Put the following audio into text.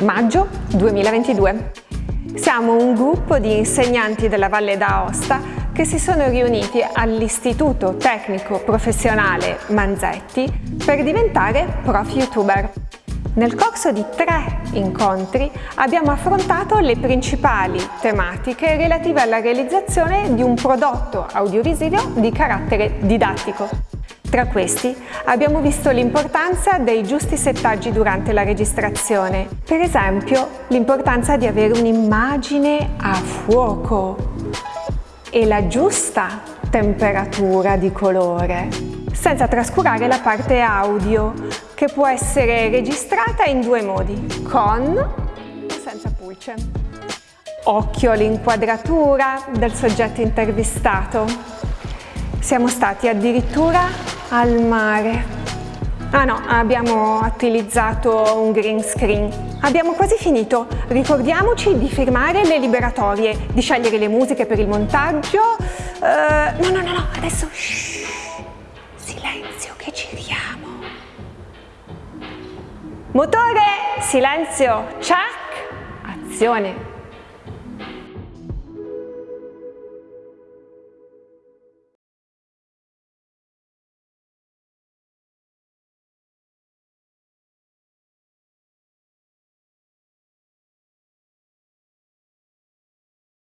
maggio 2022. Siamo un gruppo di insegnanti della Valle d'Aosta che si sono riuniti all'Istituto Tecnico Professionale Manzetti per diventare prof youtuber. Nel corso di tre incontri abbiamo affrontato le principali tematiche relative alla realizzazione di un prodotto audiovisivo di carattere didattico. Tra questi abbiamo visto l'importanza dei giusti settaggi durante la registrazione, per esempio l'importanza di avere un'immagine a fuoco e la giusta temperatura di colore, senza trascurare la parte audio che può essere registrata in due modi, con o senza pulce. Occhio all'inquadratura del soggetto intervistato. Siamo stati addirittura al mare. Ah no, abbiamo utilizzato un green screen. Abbiamo quasi finito. Ricordiamoci di firmare le liberatorie, di scegliere le musiche per il montaggio. Uh, no, no, no, no, adesso shh, silenzio che giriamo. Motore, silenzio, check, azione.